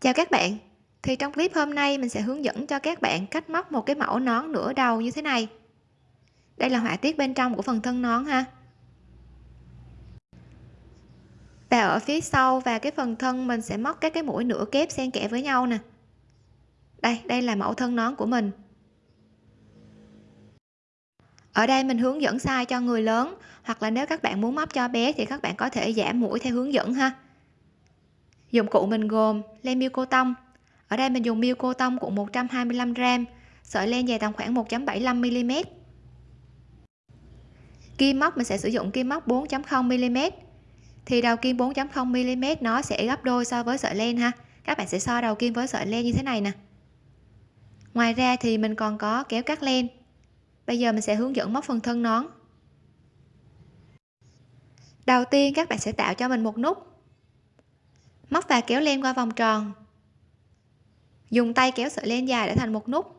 Chào các bạn. Thì trong clip hôm nay mình sẽ hướng dẫn cho các bạn cách móc một cái mẫu nón nửa đầu như thế này. Đây là họa tiết bên trong của phần thân nón ha. Và ở phía sau và cái phần thân mình sẽ móc các cái mũi nửa kép xen kẽ với nhau nè. Đây đây là mẫu thân nón của mình. Ở đây mình hướng dẫn size cho người lớn, hoặc là nếu các bạn muốn móc cho bé thì các bạn có thể giảm mũi theo hướng dẫn ha dụng cụ mình gồm len miêu cô tông. Ở đây mình dùng miêu cô tông của 125 gram, sợi len dài tầm khoảng 1.75 mm kim móc, mình sẽ sử dụng kim móc 4.0 mm thì đầu kim 4.0 mm nó sẽ gấp đôi so với sợi len ha. Các bạn sẽ so đầu kim với sợi len như thế này nè. Ngoài ra thì mình còn có kéo cắt len. Bây giờ mình sẽ hướng dẫn móc phần thân nón. Đầu tiên các bạn sẽ tạo cho mình một nút móc và kéo len qua vòng tròn. Dùng tay kéo sợi len dài để thành một nút.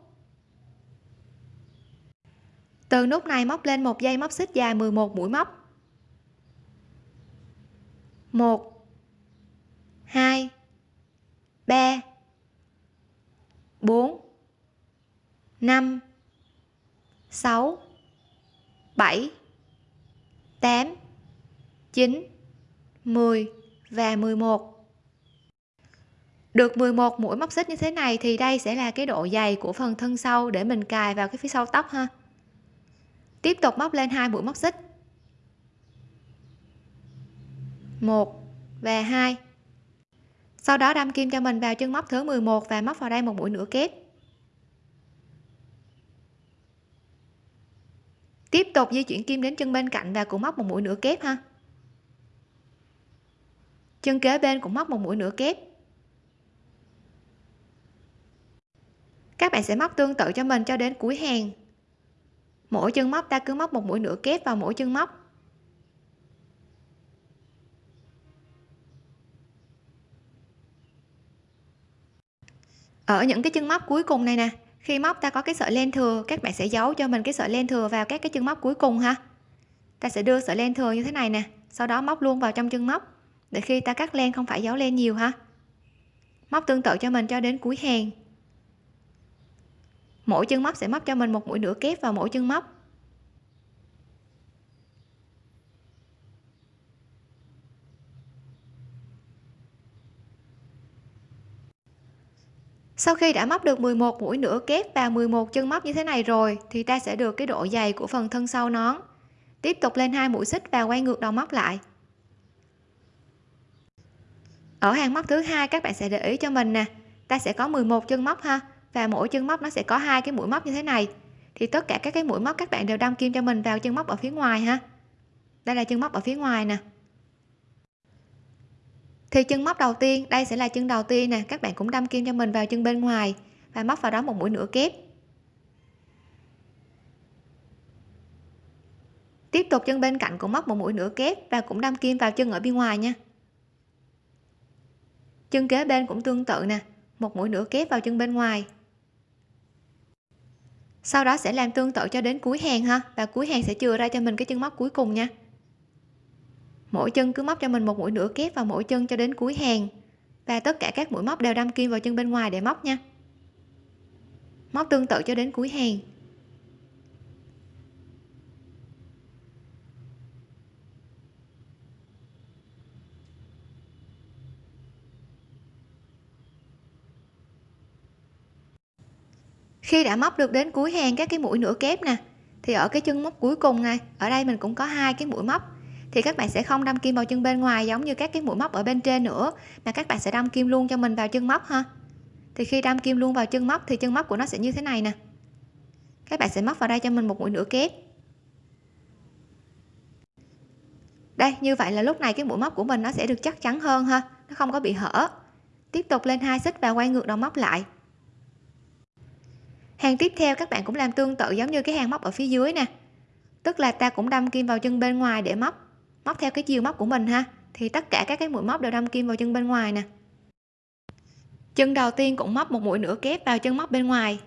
Từ nút này móc lên một dây móc xích dài 11 mũi móc. 1 2 3 4 5 6 7 8 9 10 và 11 được 11 mũi móc xích như thế này thì đây sẽ là cái độ dày của phần thân sau để mình cài vào cái phía sau tóc ha. Tiếp tục móc lên hai mũi móc xích. Một và hai. Sau đó đâm kim cho mình vào chân móc thứ 11 và móc vào đây một mũi nửa kép. Tiếp tục di chuyển kim đến chân bên cạnh và cũng móc một mũi nửa kép ha. Chân kế bên cũng móc một mũi nửa kép. Các bạn sẽ móc tương tự cho mình cho đến cuối hàng. Mỗi chân móc, ta cứ móc một mũi nửa kép vào mỗi chân móc. Ở những cái chân móc cuối cùng này nè, khi móc ta có cái sợi len thừa, các bạn sẽ giấu cho mình cái sợi len thừa vào các cái chân móc cuối cùng ha. Ta sẽ đưa sợi len thừa như thế này nè, sau đó móc luôn vào trong chân móc, để khi ta cắt len không phải giấu len nhiều ha. Móc tương tự cho mình cho đến cuối hàng mỗi chân móc sẽ móc cho mình một mũi nửa kép vào mỗi chân móc. Sau khi đã móc được 11 mũi nửa kép và 11 chân móc như thế này rồi, thì ta sẽ được cái độ dày của phần thân sau nón. Tiếp tục lên hai mũi xích và quay ngược đầu móc lại. Ở hàng móc thứ hai, các bạn sẽ để ý cho mình nè. Ta sẽ có 11 chân móc ha và mỗi chân móc nó sẽ có hai cái mũi móc như thế này. Thì tất cả các cái mũi móc các bạn đều đâm kim cho mình vào chân móc ở phía ngoài ha. Đây là chân móc ở phía ngoài nè. Thì chân móc đầu tiên, đây sẽ là chân đầu tiên nè, các bạn cũng đâm kim cho mình vào chân bên ngoài và móc vào đó một mũi nửa kép. Tiếp tục chân bên cạnh cũng móc một mũi nửa kép và cũng đâm kim vào chân ở bên ngoài nha. Chân kế bên cũng tương tự nè, một mũi nửa kép vào chân bên ngoài sau đó sẽ làm tương tự cho đến cuối hàng ha. Và cuối hàng sẽ chừa ra cho mình cái chân móc cuối cùng nha. Mỗi chân cứ móc cho mình một mũi nửa kép vào mỗi chân cho đến cuối hàng. Và tất cả các mũi móc đều đâm kim vào chân bên ngoài để móc nha. Móc tương tự cho đến cuối hàng. Khi đã móc được đến cuối hàng các cái mũi nửa kép nè, thì ở cái chân móc cuối cùng này, ở đây mình cũng có hai cái mũi móc. Thì các bạn sẽ không đâm kim vào chân bên ngoài giống như các cái mũi móc ở bên trên nữa, mà các bạn sẽ đâm kim luôn cho mình vào chân móc ha. Thì khi đâm kim luôn vào chân móc, thì chân móc của nó sẽ như thế này nè. Các bạn sẽ móc vào đây cho mình một mũi nửa kép. Đây, như vậy là lúc này cái mũi móc của mình nó sẽ được chắc chắn hơn ha, nó không có bị hở. Tiếp tục lên hai xích và quay ngược đầu móc lại hàng tiếp theo các bạn cũng làm tương tự giống như cái hàng móc ở phía dưới nè. Tức là ta cũng đâm kim vào chân bên ngoài để móc móc theo cái chiều móc của mình ha. Thì tất cả các cái mũi móc đều đâm kim vào chân bên ngoài nè. Chân đầu tiên cũng móc một mũi nửa kép vào chân móc bên ngoài.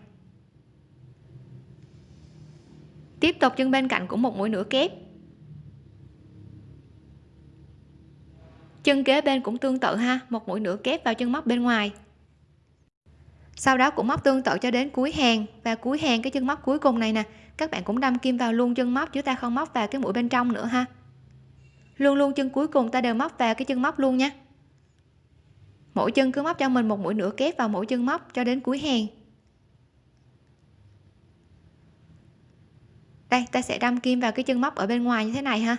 Tiếp tục chân bên cạnh cũng một mũi nửa kép. Chân kế bên cũng tương tự ha, một mũi nửa kép vào chân móc bên ngoài sau đó cũng móc tương tự cho đến cuối hàng. Và cuối hàng, cái chân móc cuối cùng này nè, các bạn cũng đâm kim vào luôn chân móc, chứ ta không móc vào cái mũi bên trong nữa ha. Luôn luôn chân cuối cùng ta đều móc vào cái chân móc luôn nha mỗi chân cứ móc cho mình một mũi nửa kép vào mỗi chân móc cho đến cuối hàng. Đây, ta sẽ đâm kim vào cái chân móc ở bên ngoài như thế này ha.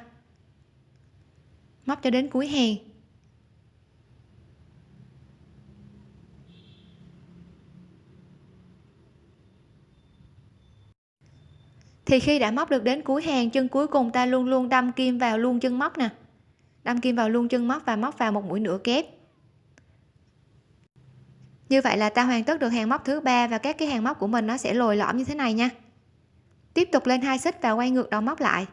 Móc cho đến cuối hàng. Thì khi đã móc được đến cuối hàng, chân cuối cùng ta luôn luôn đâm kim vào luôn chân móc nè. Đâm kim vào luôn chân móc và móc vào một mũi nửa kép. Như vậy là ta hoàn tất được hàng móc thứ ba và các cái hàng móc của mình nó sẽ lồi lõm như thế này nha. Tiếp tục lên hai xích và quay ngược đầu móc lại.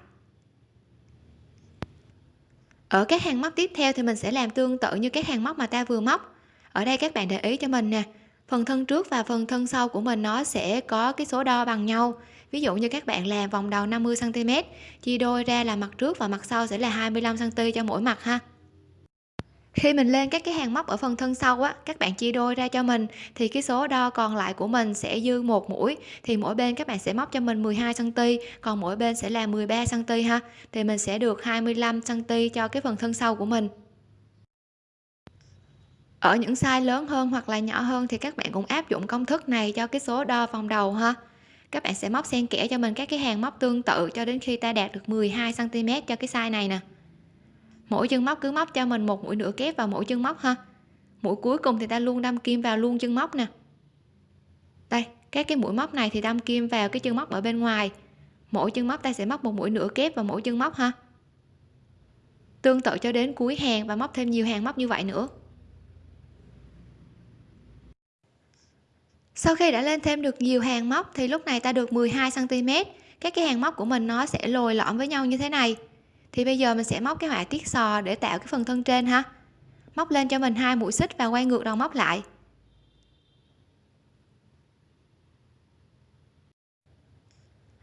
Ở các hàng móc tiếp theo thì mình sẽ làm tương tự như các hàng móc mà ta vừa móc. Ở đây các bạn để ý cho mình nè, phần thân trước và phần thân sau của mình nó sẽ có cái số đo bằng nhau ví dụ như các bạn làm vòng đầu 50 cm chia đôi ra là mặt trước và mặt sau sẽ là 25 cm cho mỗi mặt ha. Khi mình lên các cái hàng móc ở phần thân sau á, các bạn chia đôi ra cho mình, thì cái số đo còn lại của mình sẽ dư một mũi, thì mỗi bên các bạn sẽ móc cho mình 12 cm còn mỗi bên sẽ là 13 cm ha. Thì mình sẽ được 25 cm cho cái phần thân sau của mình. Ở những size lớn hơn hoặc là nhỏ hơn thì các bạn cũng áp dụng công thức này cho cái số đo vòng đầu ha các bạn sẽ móc xen kẽ cho mình các cái hàng móc tương tự cho đến khi ta đạt được 12 cm cho cái size này nè. Mỗi chân móc cứ móc cho mình một mũi nửa kép vào mỗi chân móc ha. Mũi cuối cùng thì ta luôn đâm kim vào luôn chân móc nè. Đây, các cái mũi móc này thì đâm kim vào cái chân móc ở bên ngoài. Mỗi chân móc ta sẽ móc một mũi nửa kép vào mỗi chân móc ha. Tương tự cho đến cuối hàng và móc thêm nhiều hàng móc như vậy nữa. Sau khi đã lên thêm được nhiều hàng móc thì lúc này ta được 12 cm các cái hàng móc của mình nó sẽ lồi lõm với nhau như thế này. Thì bây giờ mình sẽ móc cái họa tiết sò để tạo cái phần thân trên ha. Móc lên cho mình hai mũi xích và quay ngược đầu móc lại.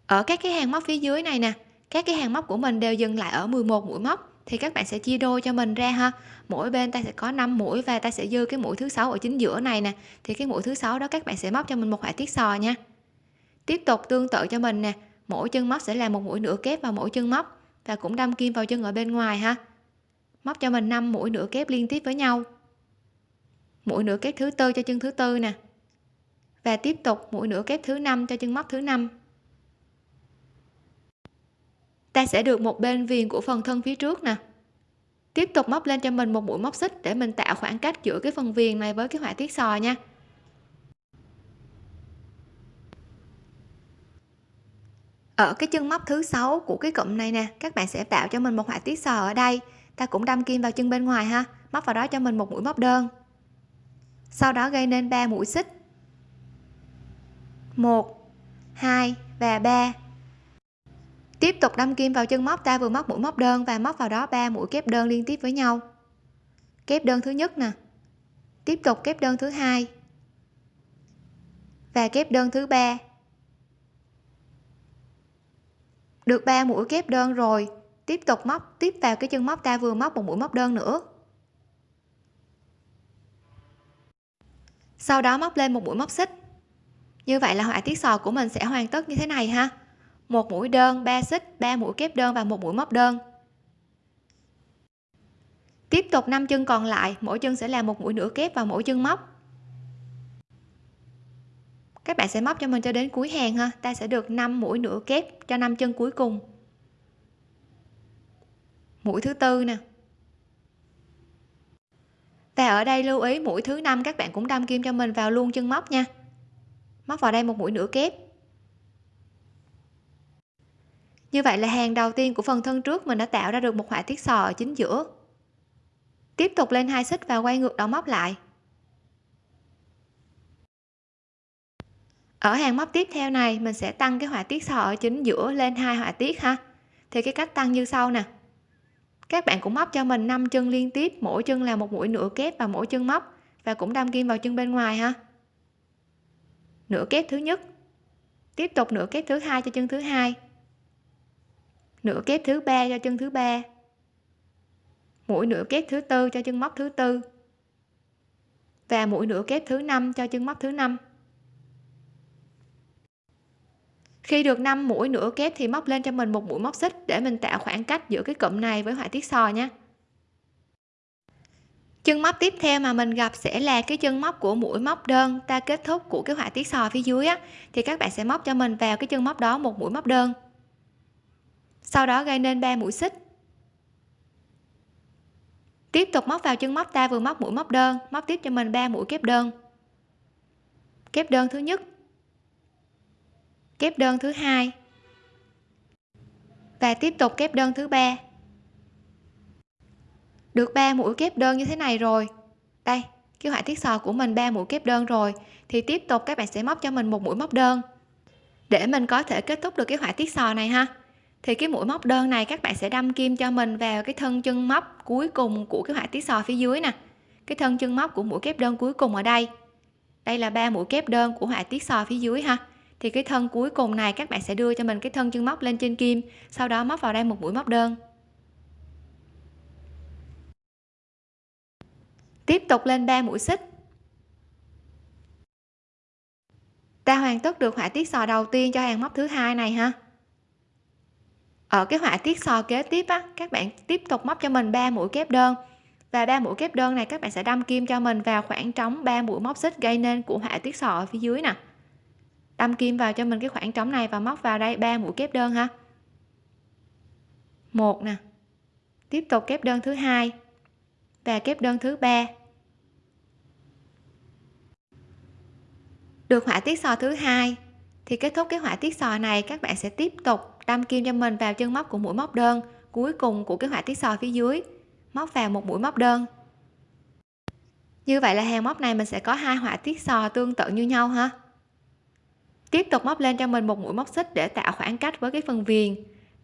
Ở các cái hàng móc phía dưới này nè, các cái hàng móc của mình đều dừng lại ở 11 mũi móc thì các bạn sẽ chia đôi cho mình ra ha. Mỗi bên ta sẽ có 5 mũi và ta sẽ dư cái mũi thứ sáu ở chính giữa này nè. Thì cái mũi thứ sáu đó các bạn sẽ móc cho mình một họa tiết sò nha. Tiếp tục tương tự cho mình nè. Mỗi chân móc sẽ là một mũi nửa kép vào mỗi chân móc và cũng đâm kim vào chân ở bên ngoài ha. Móc cho mình 5 mũi nửa kép liên tiếp với nhau. Mũi nửa kép thứ tư cho chân thứ tư nè. Và tiếp tục mũi nửa kép thứ năm cho chân móc thứ năm ta sẽ được một bên viền của phần thân phía trước nè. Tiếp tục móc lên cho mình một mũi móc xích để mình tạo khoảng cách giữa cái phần viền này với cái họa tiết sò nha. Ở cái chân móc thứ sáu của cái cụm này nè, các bạn sẽ tạo cho mình một họa tiết sò ở đây. Ta cũng đâm kim vào chân bên ngoài ha, móc vào đó cho mình một mũi móc đơn. Sau đó gây nên 3 mũi xích. 1 2 và 3 tiếp tục đâm kim vào chân móc, ta vừa móc mũi móc đơn và móc vào đó 3 mũi kép đơn liên tiếp với nhau. Kép đơn thứ nhất nè. Tiếp tục kép đơn thứ hai. Và kép đơn thứ ba. Được 3 mũi kép đơn rồi. Tiếp tục móc, tiếp vào cái chân móc, ta vừa móc một mũi móc đơn nữa. Sau đó móc lên một mũi móc xích. Như vậy là họa tiết sò của mình sẽ hoàn tất như thế này ha một mũi đơn 3 xích 3 mũi kép đơn và một mũi móc đơn. Tiếp tục 5 chân còn lại, mỗi chân sẽ là một mũi nửa kép vào mỗi chân móc. Các bạn sẽ móc cho mình cho đến cuối hàng ha. Ta sẽ được 5 mũi nửa kép cho 5 chân cuối cùng. Mũi thứ tư nè. Và ở đây lưu ý mũi thứ năm, các bạn cũng đâm kim cho mình vào luôn chân móc nha. Móc vào đây một mũi nửa kép như vậy là hàng đầu tiên của phần thân trước mình đã tạo ra được một họa tiết sò ở chính giữa. Tiếp tục lên hai xích và quay ngược đầu móc lại. Ở hàng móc tiếp theo này, mình sẽ tăng cái họa tiết sò ở chính giữa lên hai họa tiết ha. Thì cái cách tăng như sau nè. Các bạn cũng móc cho mình 5 chân liên tiếp, mỗi chân là một mũi nửa kép và mỗi chân móc, và cũng đâm kim vào chân bên ngoài ha. Nửa kép thứ nhất. Tiếp tục nửa kép thứ hai cho chân thứ hai nửa kép thứ ba cho chân thứ ba. Mũi nửa kép thứ tư cho chân móc thứ tư. Và mũi nửa kép thứ năm cho chân móc thứ năm. Khi được 5 mũi nửa kép thì móc lên cho mình một mũi móc xích để mình tạo khoảng cách giữa cái cụm này với họa tiết sò nhé. chân móc tiếp theo mà mình gặp sẽ là cái chân móc của mũi móc đơn ta kết thúc của cái họa tiết sò phía dưới á, thì các bạn sẽ móc cho mình vào cái chân móc đó một mũi móc đơn sau đó gây nên 3 mũi xích. Tiếp tục móc vào chân móc ta vừa móc mũi móc đơn, móc tiếp cho mình 3 mũi kép đơn. Kép đơn thứ nhất. Kép đơn thứ hai. Và tiếp tục kép đơn thứ ba. Được 3 mũi kép đơn như thế này rồi. Đây, cái họa tiết sò của mình 3 mũi kép đơn rồi. Thì tiếp tục các bạn sẽ móc cho mình một mũi móc đơn. Để mình có thể kết thúc được cái họa tiết sò này ha thì cái mũi móc đơn này các bạn sẽ đâm kim cho mình vào cái thân chân móc cuối cùng của cái họa tiết sò phía dưới nè. Cái thân chân móc của mũi kép đơn cuối cùng ở đây. Đây là ba mũi kép đơn của họa tiết sò phía dưới ha. Thì cái thân cuối cùng này các bạn sẽ đưa cho mình cái thân chân móc lên trên kim, sau đó móc vào đây một mũi móc đơn. Tiếp tục lên 3 mũi xích. Ta hoàn tất được họa tiết sò đầu tiên cho hàng móc thứ hai này ha ở cái họa tiết sò kế tiếp á, các bạn tiếp tục móc cho mình 3 mũi kép đơn. Và ba mũi kép đơn này các bạn sẽ đâm kim cho mình vào khoảng trống 3 mũi móc xích gây nên của họa tiết sò ở phía dưới nè. Đâm kim vào cho mình cái khoảng trống này và móc vào đây ba mũi kép đơn ha. Một nè. Tiếp tục kép đơn thứ hai và kép đơn thứ ba. Được họa tiết sò thứ hai thì kết thúc cái họa tiết sò này, các bạn sẽ tiếp tục đâm kim cho mình vào chân móc của mũi móc đơn, cuối cùng của cái họa tiết sò phía dưới. Móc vào một mũi móc đơn. Như vậy là hàng móc này mình sẽ có hai họa tiết sò tương tự như nhau ha. Tiếp tục móc lên cho mình một mũi móc xích để tạo khoảng cách với cái phần viền.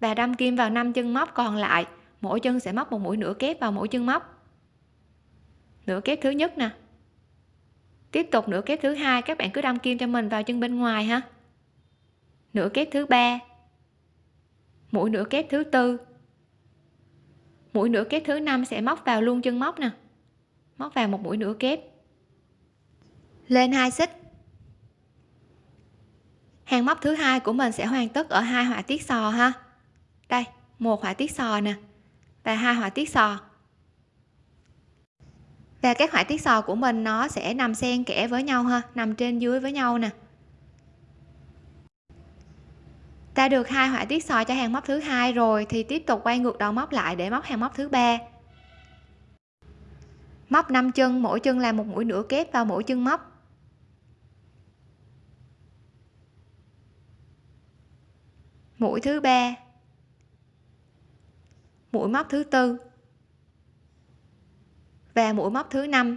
Và đâm kim vào năm chân móc còn lại, mỗi chân sẽ móc một mũi nửa kép vào mỗi chân móc. Nửa kép thứ nhất nè. Tiếp tục nửa kép thứ hai, các bạn cứ đâm kim cho mình vào chân bên ngoài ha. Nửa kép thứ ba mũi nửa kép thứ tư. Mũi nửa kép thứ năm sẽ móc vào luôn chân móc nè. Móc vào một mũi nửa kép lên hai xích. Hàng móc thứ hai của mình sẽ hoàn tất ở hai họa tiết sò ha. Đây, một họa tiết sò nè và hai họa tiết sò. Và các họa tiết sò của mình nó sẽ nằm xen kẽ với nhau ha, nằm trên dưới với nhau nè. Ta được hai họa tiết sò cho hàng móc thứ hai rồi, thì tiếp tục quay ngược đầu móc lại để móc hàng móc thứ ba. Móc 5 chân, mỗi chân là một mũi nửa kép vào mỗi chân móc. Mũi thứ ba. Mũi móc thứ tư. Và mũi móc thứ năm.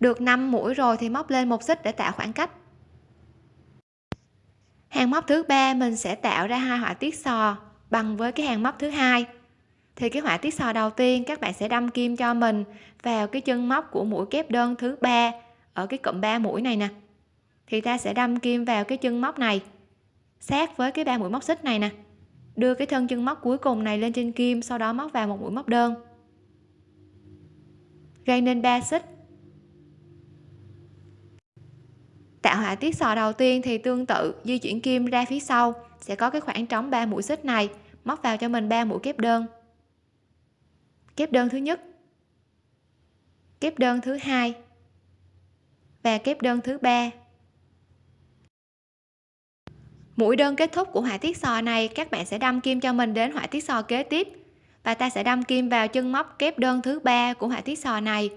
Được 5 mũi rồi thì móc lên một xích để tạo khoảng cách hàng móc thứ ba mình sẽ tạo ra hai họa tiết sò bằng với cái hàng móc thứ hai. Thì cái họa tiết sò đầu tiên các bạn sẽ đâm kim cho mình vào cái chân móc của mũi kép đơn thứ ba ở cái cụm 3 mũi này nè. Thì ta sẽ đâm kim vào cái chân móc này, sát với cái ba mũi móc xích này nè. Đưa cái thân chân móc cuối cùng này lên trên kim, sau đó móc vào một mũi móc đơn. Gây nên ba xích. Tạo họa tiết sò đầu tiên thì tương tự, di chuyển kim ra phía sau. Sẽ có cái khoảng trống 3 mũi xích này, móc vào cho mình 3 mũi kép đơn. Kép đơn thứ nhất. Kép đơn thứ hai. Và kép đơn thứ ba. Mũi đơn kết thúc của họa tiết sò này, các bạn sẽ đâm kim cho mình đến họa tiết sò kế tiếp. Và ta sẽ đâm kim vào chân móc kép đơn thứ ba của họa tiết sò này.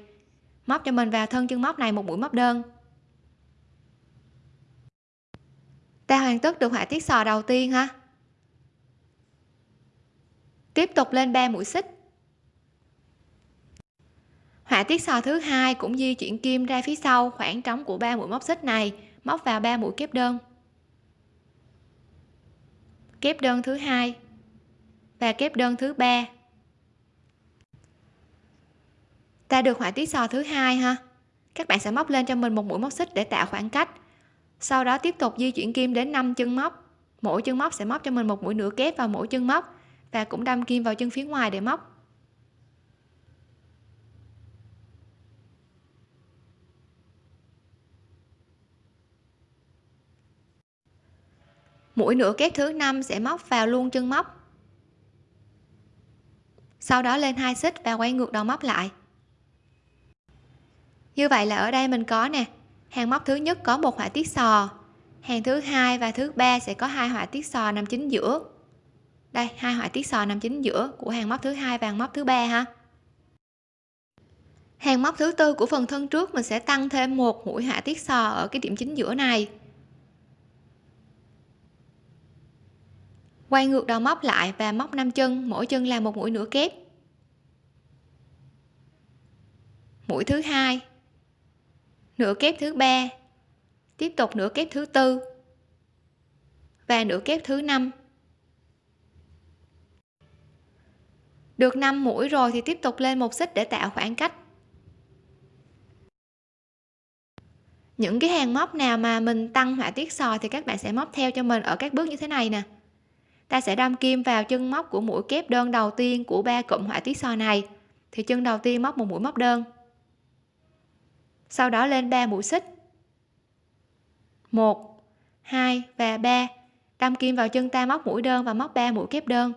Móc cho mình vào thân chân móc này một mũi móc đơn. Ta hoàn tất được họa tiết sò đầu tiên ha tiếp tục lên 3 mũi xích. Họa tiết sò thứ hai cũng di chuyển kim ra phía sau khoảng trống của ba mũi móc xích này, móc vào ba mũi kép đơn. Kép đơn thứ hai và kép đơn thứ ba. Ta được họa tiết sò thứ hai ha. Các bạn sẽ móc lên cho mình một mũi móc xích để tạo khoảng cách sau đó tiếp tục di chuyển kim đến 5 chân móc. Mỗi chân móc sẽ móc cho mình một mũi nửa kép vào mỗi chân móc và cũng đâm kim vào chân phía ngoài để móc. Mũi nửa kép thứ năm sẽ móc vào luôn chân móc. Sau đó lên hai xích và quay ngược đầu móc lại. Như vậy là ở đây mình có nè hàng móc thứ nhất có một họa tiết sò. Hàng thứ hai và thứ ba sẽ có hai họa tiết sò nằm chính giữa. Đây, hai họa tiết sò nằm chính giữa của hàng móc thứ hai và hàng móc thứ ba ha. Hàng móc thứ tư của phần thân trước mình sẽ tăng thêm một mũi họa tiết sò ở cái điểm chính giữa này. Quay ngược đầu móc lại và móc 5 chân, mỗi chân là một mũi nửa kép. Mũi thứ hai nửa kép thứ ba. Tiếp tục nửa kép thứ tư. Và nửa kép thứ năm. Được 5 mũi rồi thì tiếp tục lên một xích để tạo khoảng cách. Những cái hàng móc nào mà mình tăng họa tiết sò thì các bạn sẽ móc theo cho mình ở các bước như thế này nè. Ta sẽ đâm kim vào chân móc của mũi kép đơn đầu tiên của ba cụm họa tiết sò này. Thì chân đầu tiên móc một mũi móc đơn sau đó lên 3 mũi xích. 1 2 và 3 đâm kim vào chân ta móc mũi đơn và móc 3 mũi kép đơn.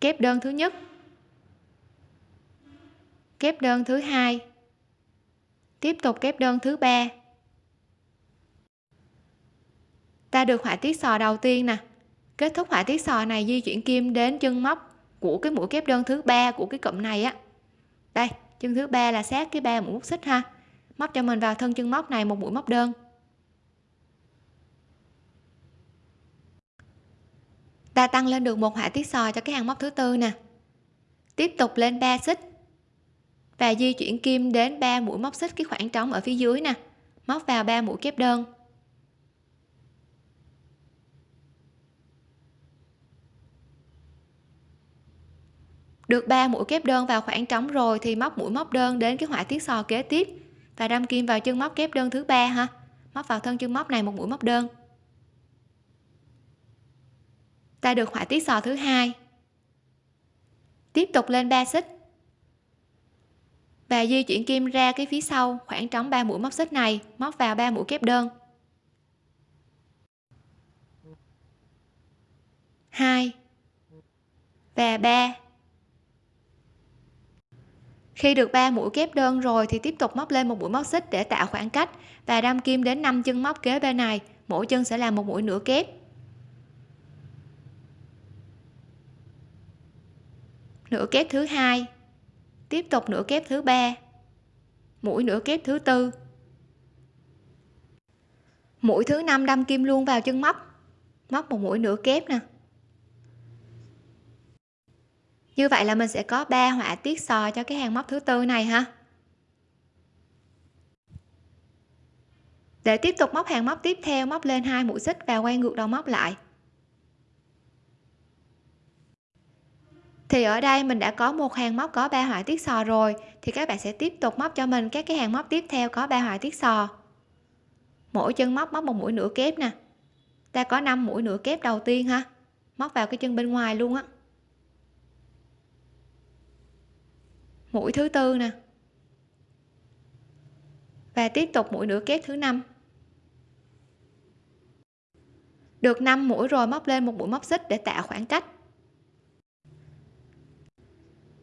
Kép đơn thứ nhất. Kép đơn thứ hai. Tiếp tục kép đơn thứ ba. Ta được họa tiết sò đầu tiên nè. Kết thúc họa tiết sò này di chuyển kim đến chân móc của cái mũi kép đơn thứ ba của cái cụm này á. Đây chân thứ ba là sát cái ba mũi móc xích ha. Móc cho mình vào thân chân móc này, một mũi móc đơn. Ta tăng lên được một họa tiết sò cho cái hàng móc thứ tư nè. Tiếp tục lên 3 xích. Và di chuyển kim đến 3 mũi móc xích cái khoảng trống ở phía dưới nè. Móc vào 3 mũi kép đơn. Được 3 mũi kép đơn vào khoảng trống rồi thì móc mũi móc đơn đến cái họa tiết sò kế tiếp. Và đâm kim vào chân móc kép đơn thứ ba ha. Móc vào thân chân móc này một mũi móc đơn. Ta được họa tiết sò thứ hai. Tiếp tục lên 3 xích. Và di chuyển kim ra cái phía sau khoảng trống 3 mũi móc xích này, móc vào 3 mũi kép đơn. 2 và 3 khi được 3 mũi kép đơn rồi thì tiếp tục móc lên một mũi móc xích để tạo khoảng cách và đâm kim đến 5 chân móc kế bên này, mỗi chân sẽ là một mũi nửa kép. Nửa kép thứ hai, tiếp tục nửa kép thứ ba, mũi nửa kép thứ tư. Mũi thứ năm đâm kim luôn vào chân móc móc một mũi nửa kép nè như vậy là mình sẽ có ba họa tiết sò cho cái hàng móc thứ tư này ha. Để tiếp tục móc hàng móc tiếp theo, móc lên hai mũi xích và quay ngược đầu móc lại. Thì ở đây mình đã có một hàng móc có ba họa tiết sò rồi, thì các bạn sẽ tiếp tục móc cho mình các cái hàng móc tiếp theo có ba họa tiết sò. Mỗi chân móc móc một mũi nửa kép nè. Ta có 5 mũi nửa kép đầu tiên ha. Móc vào cái chân bên ngoài luôn á. Mũi thứ tư nè. Và tiếp tục mũi nửa kép thứ năm. Được 5 mũi rồi móc lên một mũi móc xích để tạo khoảng cách.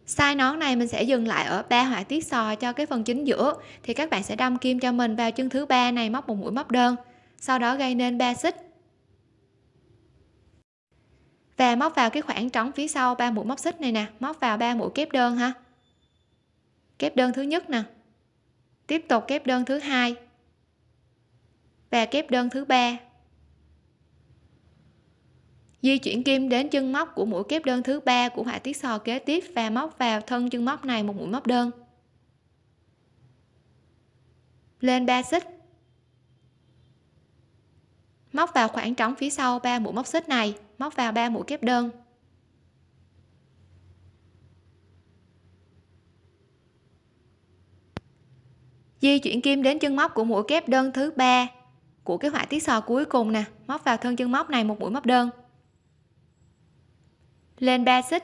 Size nón này mình sẽ dừng lại ở ba họa tiết sò cho cái phần chính giữa, thì các bạn sẽ đâm kim cho mình vào chân thứ ba này móc một mũi móc đơn, sau đó gây nên 3 xích. Và móc vào cái khoảng trống phía sau ba mũi móc xích này nè, móc vào ba mũi kép đơn ha kép đơn thứ nhất nè. Tiếp tục kép đơn thứ hai và kép đơn thứ ba. Di chuyển kim đến chân móc của mũi kép đơn thứ ba của họa tiết sò kế tiếp và móc vào thân chân móc này một mũi móc đơn. Lên 3 xích. Móc vào khoảng trống phía sau ba mũi móc xích này, móc vào ba mũi kép đơn. Di chuyển kim đến chân móc của mũi kép đơn thứ ba của cái họa tiết sò cuối cùng nè. Móc vào thân chân móc này, một mũi móc đơn. Lên 3 xích.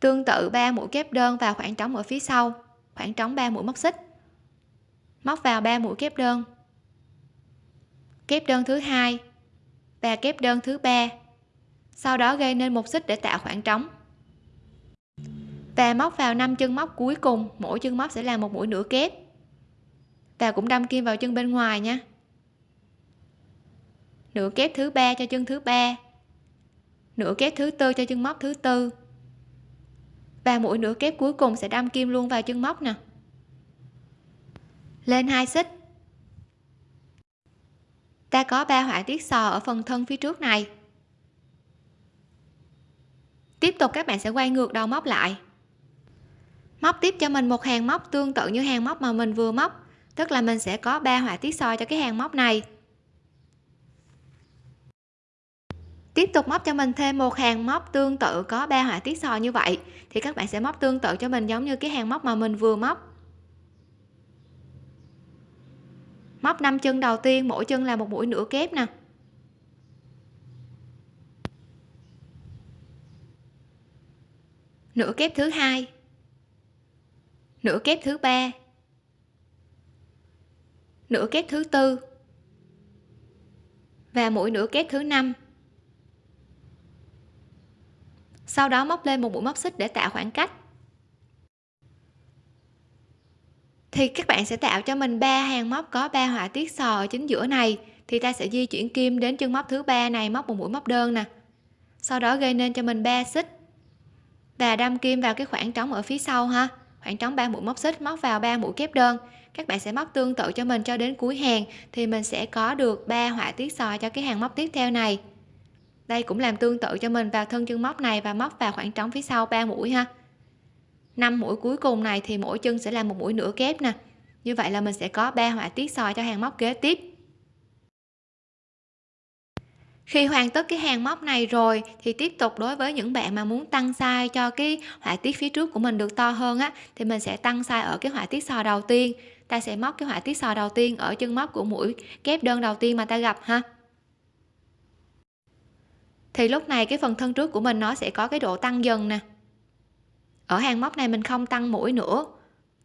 Tương tự 3 mũi kép đơn vào khoảng trống ở phía sau. Khoảng trống 3 mũi móc xích. Móc vào 3 mũi kép đơn. Kép đơn thứ hai và kép đơn thứ ba. Sau đó gây nên một xích để tạo khoảng trống và móc vào năm chân móc cuối cùng, mỗi chân móc sẽ là một mũi nửa kép. Và cũng đâm kim vào chân bên ngoài nha. Nửa kép thứ ba cho chân thứ ba. Nửa kép thứ tư cho chân móc thứ tư. Và mũi nửa kép cuối cùng sẽ đâm kim luôn vào chân móc nè. Lên hai xích. Ta có ba họa tiết sò ở phần thân phía trước này. Tiếp tục các bạn sẽ quay ngược đầu móc lại móc tiếp cho mình một hàng móc tương tự như hàng móc mà mình vừa móc. Tức là mình sẽ có ba họa tiết soi cho cái hàng móc này. Tiếp tục móc cho mình thêm một hàng móc tương tự, có ba họa tiết soi như vậy, thì các bạn sẽ móc tương tự cho mình giống như cái hàng móc mà mình vừa móc. Móc 5 chân đầu tiên, mỗi chân là một mũi nửa kép nè. Nửa kép thứ hai nửa kép thứ ba. Nửa kép thứ tư. Và mũi nửa kép thứ năm. Sau đó móc lên một mũi móc xích để tạo khoảng cách. Thì các bạn sẽ tạo cho mình ba hàng móc có ba họa tiết sò ở chính giữa này. Thì ta sẽ di chuyển kim đến chân móc thứ ba này, móc một mũi móc đơn nè. Sau đó gây nên cho mình ba xích. Và đâm kim vào cái khoảng trống ở phía sau ha khoảng trống ba mũi móc xích móc vào ba mũi kép đơn. Các bạn sẽ móc tương tự cho mình cho đến cuối hàng, thì mình sẽ có được ba họa tiết sò cho cái hàng móc tiếp theo này. Đây cũng làm tương tự cho mình vào thân chân móc này và móc vào khoảng trống phía sau ba mũi ha. 5 mũi cuối cùng này thì mỗi chân sẽ là một mũi nửa kép nè. Như vậy là mình sẽ có ba họa tiết sò cho hàng móc kế tiếp khi hoàn tất cái hàng móc này rồi, thì tiếp tục đối với những bạn mà muốn tăng size cho cái họa tiết phía trước của mình được to hơn á, thì mình sẽ tăng size ở cái họa tiết sò đầu tiên. Ta sẽ móc cái họa tiết sò đầu tiên ở chân móc của mũi kép đơn đầu tiên mà ta gặp ha. Thì lúc này cái phần thân trước của mình nó sẽ có cái độ tăng dần nè. Ở hàng móc này mình không tăng mũi nữa,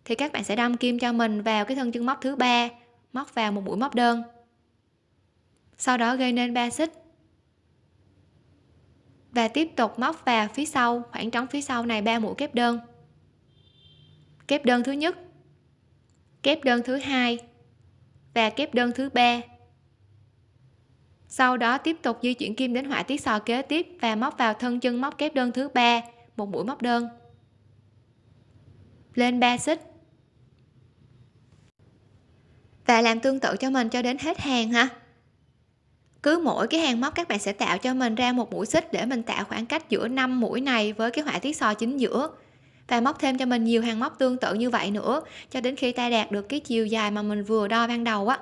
thì các bạn sẽ đâm kim cho mình vào cái thân chân móc thứ ba, móc vào một mũi móc đơn. Sau đó gây nên ba xích và tiếp tục móc vào phía sau, khoảng trống phía sau này ba mũi kép đơn. Kép đơn thứ nhất, kép đơn thứ hai và kép đơn thứ ba. Sau đó tiếp tục di chuyển kim đến họa tiết sò kế tiếp và móc vào thân chân móc kép đơn thứ ba, một mũi móc đơn. Lên 3 xích. Và làm tương tự cho mình cho đến hết hàng ha cứ mỗi cái hàng móc các bạn sẽ tạo cho mình ra một mũi xích để mình tạo khoảng cách giữa năm mũi này với cái họa tiết sò chính giữa. Và móc thêm cho mình nhiều hàng móc tương tự như vậy nữa, cho đến khi ta đạt được cái chiều dài mà mình vừa đo ban đầu á.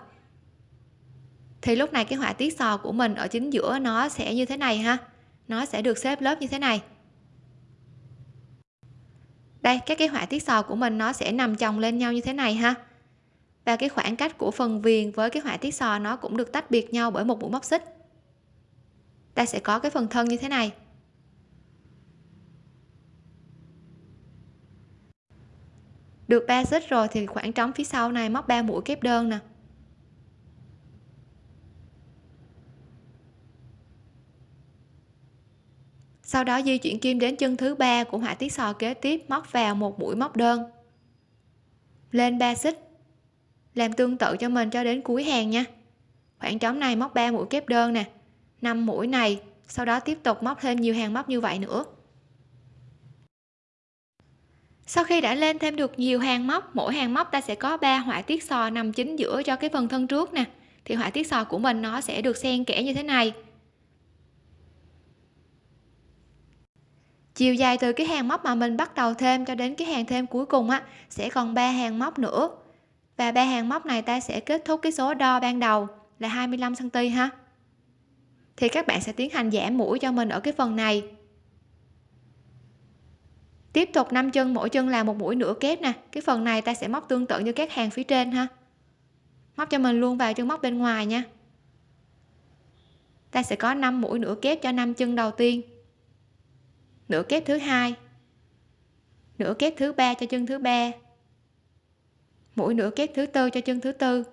Thì lúc này cái họa tiết sò của mình ở chính giữa nó sẽ như thế này ha. Nó sẽ được xếp lớp như thế này. Đây, các cái họa tiết sò của mình nó sẽ nằm chồng lên nhau như thế này ha và cái khoảng cách của phần viền với cái họa tiết sò nó cũng được tách biệt nhau bởi một mũi móc xích. Ta sẽ có cái phần thân như thế này. Được ba xích rồi thì khoảng trống phía sau này móc 3 mũi kép đơn nè. Sau đó di chuyển kim đến chân thứ ba của họa tiết sò kế tiếp, móc vào một mũi móc đơn. Lên 3 xích làm tương tự cho mình cho đến cuối hàng nha. Khoảng trống này móc 3 mũi kép đơn nè. 5 mũi này, sau đó tiếp tục móc thêm nhiều hàng móc như vậy nữa. Sau khi đã lên thêm được nhiều hàng móc, mỗi hàng móc ta sẽ có 3 họa tiết sò nằm chính giữa cho cái phần thân trước nè. Thì họa tiết sò của mình nó sẽ được xen kẽ như thế này. Chiều dài từ cái hàng móc mà mình bắt đầu thêm cho đến cái hàng thêm cuối cùng á, sẽ còn ba hàng móc nữa và ba hàng móc này ta sẽ kết thúc cái số đo ban đầu là 25 cm ha. Thì các bạn sẽ tiến hành giảm mũi cho mình ở cái phần này. Tiếp tục 5 chân, mỗi chân là một mũi nửa kép nè. Cái phần này ta sẽ móc tương tự như các hàng phía trên ha. Móc cho mình luôn vào chân móc bên ngoài nha. Ta sẽ có 5 mũi nửa kép cho 5 chân đầu tiên. Nửa kép thứ hai. Nửa kép thứ ba cho chân thứ ba mũi nửa kép thứ tư cho chân thứ tư.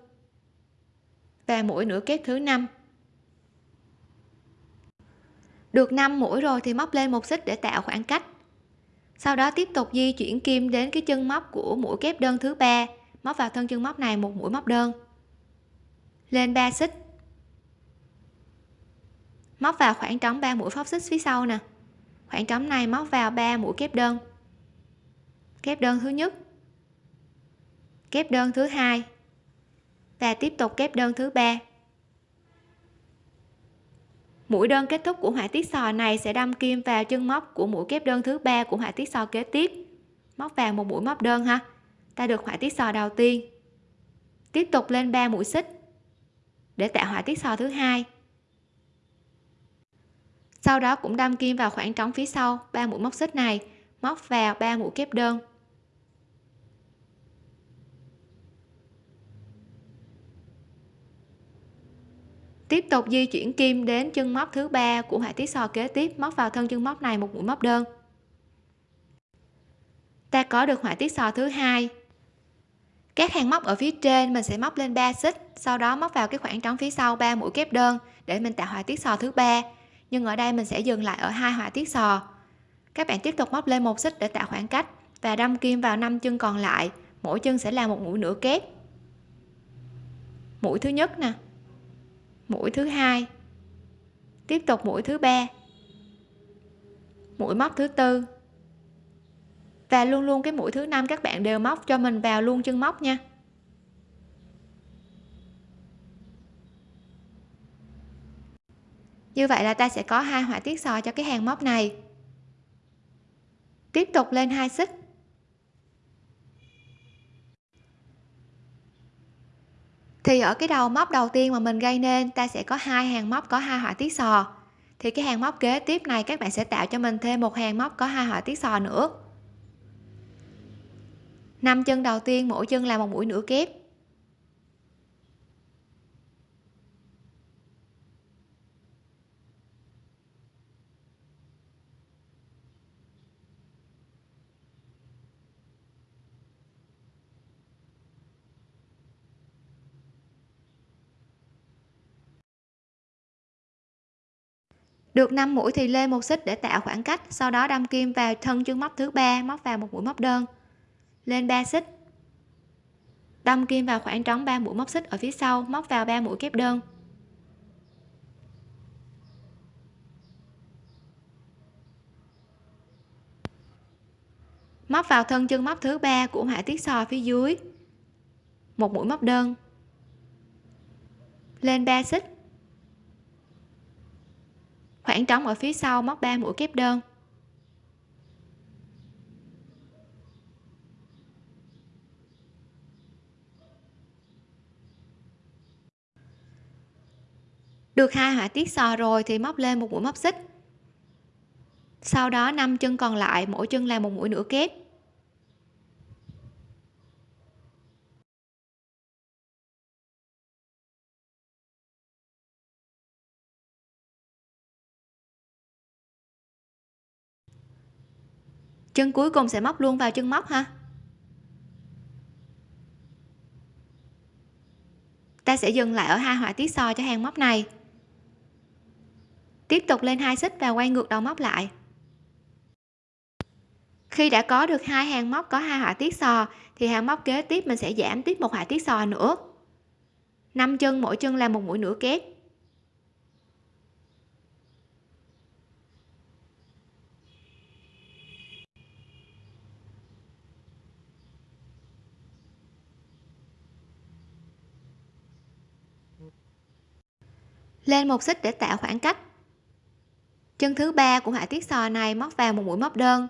Và mũi nửa kép thứ năm. Được 5 mũi rồi thì móc lên một xích để tạo khoảng cách. Sau đó tiếp tục di chuyển kim đến cái chân móc của mũi kép đơn thứ ba. Móc vào thân chân móc này một mũi móc đơn. Lên 3 xích. Móc vào khoảng trống 3 mũi phóc xích phía sau nè. Khoảng trống này móc vào 3 mũi kép đơn. Kép đơn thứ nhất kép đơn thứ hai. Và tiếp tục kép đơn thứ ba. Mũi đơn kết thúc của họa tiết sò này sẽ đâm kim vào chân móc của mũi kép đơn thứ ba của họa tiết sò kế tiếp. Móc vào một mũi móc đơn ha. Ta được họa tiết sò đầu tiên. Tiếp tục lên 3 mũi xích để tạo họa tiết sò thứ hai. Sau đó cũng đâm kim vào khoảng trống phía sau ba mũi móc xích này, móc vào ba mũi kép đơn. Tiếp tục di chuyển kim đến chân móc thứ ba của họa tiết sò kế tiếp, móc vào thân chân móc này một mũi móc đơn. Ta có được họa tiết sò thứ hai. Các hàng móc ở phía trên mình sẽ móc lên 3 xích, sau đó móc vào cái khoảng trống phía sau 3 mũi kép đơn để mình tạo họa tiết sò thứ ba. Nhưng ở đây mình sẽ dừng lại ở hai họa tiết sò các bạn tiếp tục móc lên một xích để tạo khoảng cách và đâm kim vào năm chân còn lại. Mỗi chân sẽ là một mũi nửa kép. Mũi thứ nhất nè mũi thứ hai. Tiếp tục mũi thứ ba. Mũi móc thứ tư. Và luôn luôn cái mũi thứ năm các bạn đều móc cho mình vào luôn chân móc nha. Như vậy là ta sẽ có hai họa tiết sò cho cái hàng móc này. Tiếp tục lên hai xích. Thì ở cái đầu móc đầu tiên mà mình gây nên, ta sẽ có hai hàng móc có hai họa tiết sò. Thì cái hàng móc kế tiếp này các bạn sẽ tạo cho mình thêm một hàng móc có hai họa tiết sò nữa. Năm chân đầu tiên, mỗi chân là một mũi nửa kép. Được 5 mũi thì lên một xích để tạo khoảng cách, sau đó đâm kim vào thân chân móc thứ ba, móc vào một mũi móc đơn. Lên 3 xích. Đâm kim vào khoảng trống 3 mũi móc xích ở phía sau, móc vào 3 mũi kép đơn. Móc vào thân chân móc thứ ba của họa tiết sò phía dưới. Một mũi móc đơn. Lên 3 xích khoảng trống ở phía sau móc 3 mũi kép đơn. Được hai họa tiết sò rồi thì móc lên một mũi móc xích. Sau đó năm chân còn lại, mỗi chân là một mũi nửa kép. Chân cuối cùng sẽ móc luôn vào chân móc ha. Ta sẽ dừng lại ở hai họa tiết sò cho hàng móc này. Tiếp tục lên hai xích và quay ngược đầu móc lại. Khi đã có được hai hàng móc có hai họa tiết sò, thì hàng móc kế tiếp mình sẽ giảm tiếp một họa tiết sò nữa. Năm chân mỗi chân là một mũi nửa kép lên một xích để tạo khoảng cách. Chân thứ ba của họa tiết sò này móc vào một mũi móc đơn.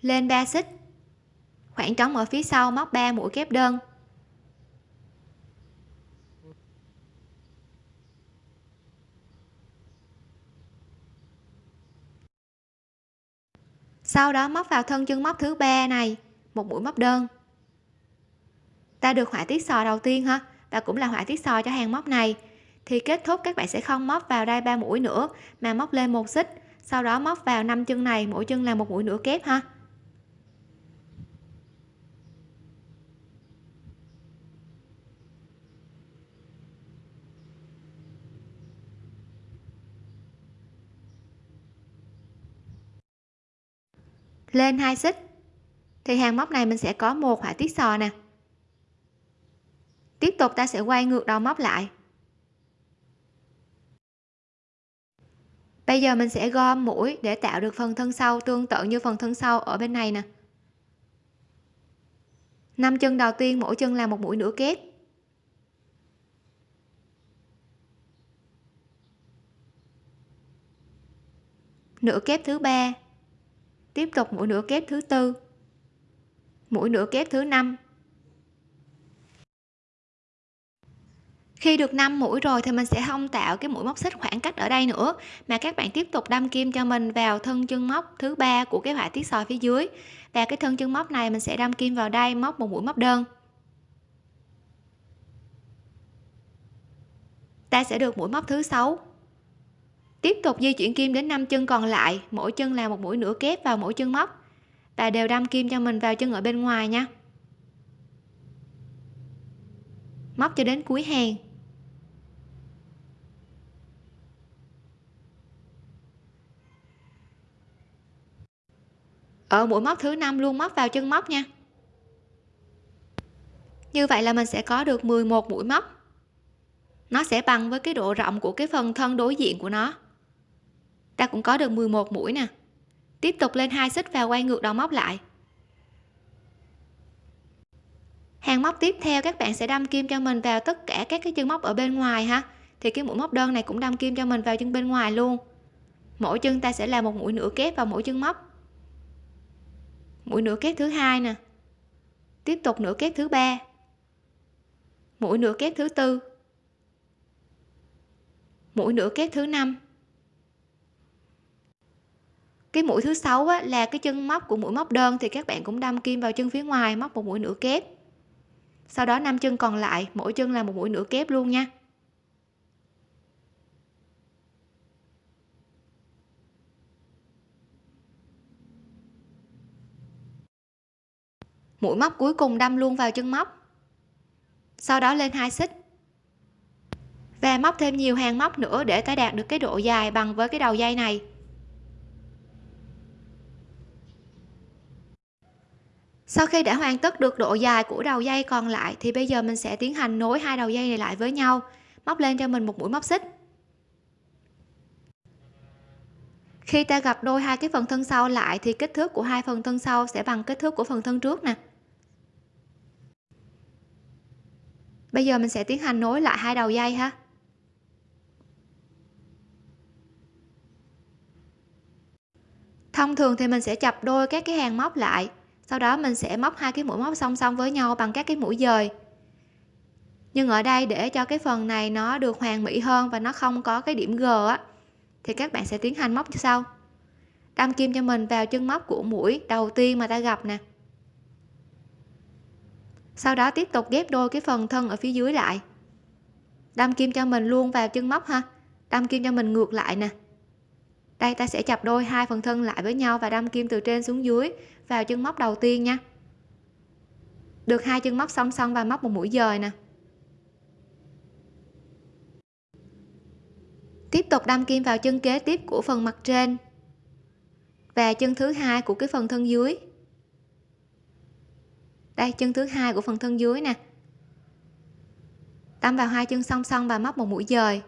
Lên 3 xích. Khoảng trống ở phía sau móc 3 mũi kép đơn. Sau đó móc vào thân chân móc thứ ba này, một mũi móc đơn. Ta được họa tiết sò đầu tiên ha? Và cũng là họa tiết sò cho hàng móc này thì kết thúc các bạn sẽ không móc vào đai ba mũi nữa, mà móc lên một xích. Sau đó móc vào năm chân này, mỗi chân là một mũi nửa kép ha. Lên hai xích. Thì hàng móc này mình sẽ có một họa tiết sò nè. Tiếp tục ta sẽ quay ngược đầu móc lại. Bây giờ mình sẽ gom mũi để tạo được phần thân sau tương tự như phần thân sau ở bên này nè. Năm chân đầu tiên mỗi chân là một mũi nửa kép. Nửa kép thứ ba. Tiếp tục mũi nửa kép thứ tư. Mũi nửa kép thứ năm. Khi được 5 mũi rồi thì mình sẽ không tạo cái mũi móc xích khoảng cách ở đây nữa, mà các bạn tiếp tục đâm kim cho mình vào thân chân móc thứ ba của cái họa tiết sò phía dưới. Và cái thân chân móc này mình sẽ đâm kim vào đây, móc một mũi móc đơn. Ta sẽ được mũi móc thứ sáu. Tiếp tục di chuyển kim đến 5 chân còn lại, mỗi chân là một mũi nửa kép vào mỗi chân móc. Và đều đâm kim cho mình vào chân ở bên ngoài nha. Móc cho đến cuối hàng. Ở mũi móc thứ năm luôn, móc vào chân móc nha. Như vậy là mình sẽ có được 11 mũi móc. Nó sẽ bằng với cái độ rộng của cái phần thân đối diện của nó. Ta cũng có được 11 mũi nè. Tiếp tục lên hai xích và quay ngược đầu móc lại. Hàng móc tiếp theo, các bạn sẽ đâm kim cho mình vào tất cả các cái chân móc ở bên ngoài ha. Thì cái mũi móc đơn này cũng đâm kim cho mình vào chân bên ngoài luôn. Mỗi chân ta sẽ làm một mũi nửa kép vào mỗi chân móc mũi nửa kép thứ hai nè. Tiếp tục nửa kép thứ ba. Mũi nửa kép thứ tư. Mũi nửa kép thứ năm. Cái mũi thứ sáu á, là cái chân móc của mũi móc đơn thì các bạn cũng đâm kim vào chân phía ngoài móc một mũi nửa kép. Sau đó năm chân còn lại mỗi chân là một mũi nửa kép luôn nha. Mũi móc cuối cùng đâm luôn vào chân móc. Sau đó lên hai xích. Và móc thêm nhiều hàng móc nữa để ta đạt được cái độ dài bằng với cái đầu dây này. Sau khi đã hoàn tất được độ dài của đầu dây còn lại thì bây giờ mình sẽ tiến hành nối hai đầu dây này lại với nhau, móc lên cho mình một mũi móc xích. Khi ta gặp đôi hai cái phần thân sau lại thì kích thước của hai phần thân sau sẽ bằng kích thước của phần thân trước nè. Bây giờ mình sẽ tiến hành nối lại hai đầu dây ha. Thông thường thì mình sẽ chập đôi các cái hàng móc lại, sau đó mình sẽ móc hai cái mũi móc song song với nhau bằng các cái mũi dời. Nhưng ở đây để cho cái phần này nó được hoàn mỹ hơn và nó không có cái điểm g á, thì các bạn sẽ tiến hành móc như sau. Đâm kim cho mình vào chân móc của mũi đầu tiên mà ta gặp nè sau đó tiếp tục ghép đôi cái phần thân ở phía dưới lại. Đâm kim cho mình luôn vào chân móc ha. Đâm kim cho mình ngược lại nè. Đây, ta sẽ chập đôi hai phần thân lại với nhau và đâm kim từ trên xuống dưới vào chân móc đầu tiên nha. Được hai chân móc song song và móc một mũi dời nè. Tiếp tục đâm kim vào chân kế tiếp của phần mặt trên và chân thứ hai của cái phần thân dưới đây chân thứ hai của phần thân dưới nè. Đâm vào hai chân song song và móc một mũi dời.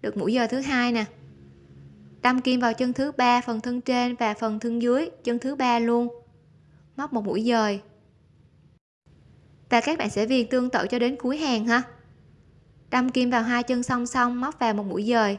Được mũi dời thứ hai nè. Đâm kim vào chân thứ ba, phần thân trên và phần thân dưới, chân thứ ba luôn. Móc một mũi dời. Và các bạn sẽ viền tương tự cho đến cuối hàng ha. Đâm kim vào hai chân song song, móc vào một mũi dời.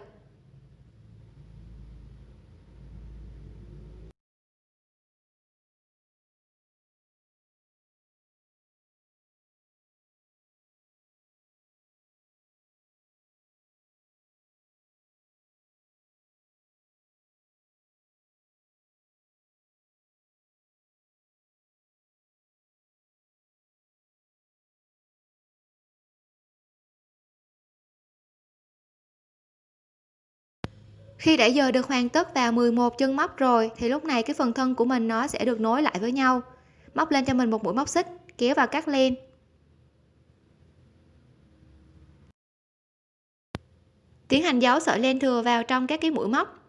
khi đã dời được hoàn tất vào 11 chân móc rồi, thì lúc này cái phần thân của mình nó sẽ được nối lại với nhau. Móc lên cho mình một mũi móc xích, kéo vào cắt len tiến hành giấu sợi len thừa vào trong các cái mũi móc.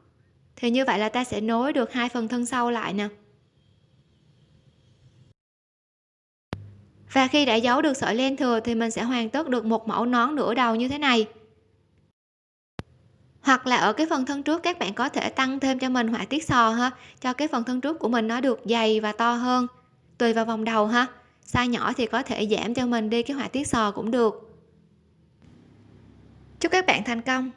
Thì như vậy là ta sẽ nối được hai phần thân sau lại nè. Và khi đã giấu được sợi len thừa thì mình sẽ hoàn tất được một mẫu nón nửa đầu như thế này hoặc là ở cái phần thân trước các bạn có thể tăng thêm cho mình họa tiết sò ha, cho cái phần thân trước của mình nó được dày và to hơn, tùy vào vòng đầu ha. Size nhỏ thì có thể giảm cho mình đi cái họa tiết sò cũng được. Chúc các bạn thành công!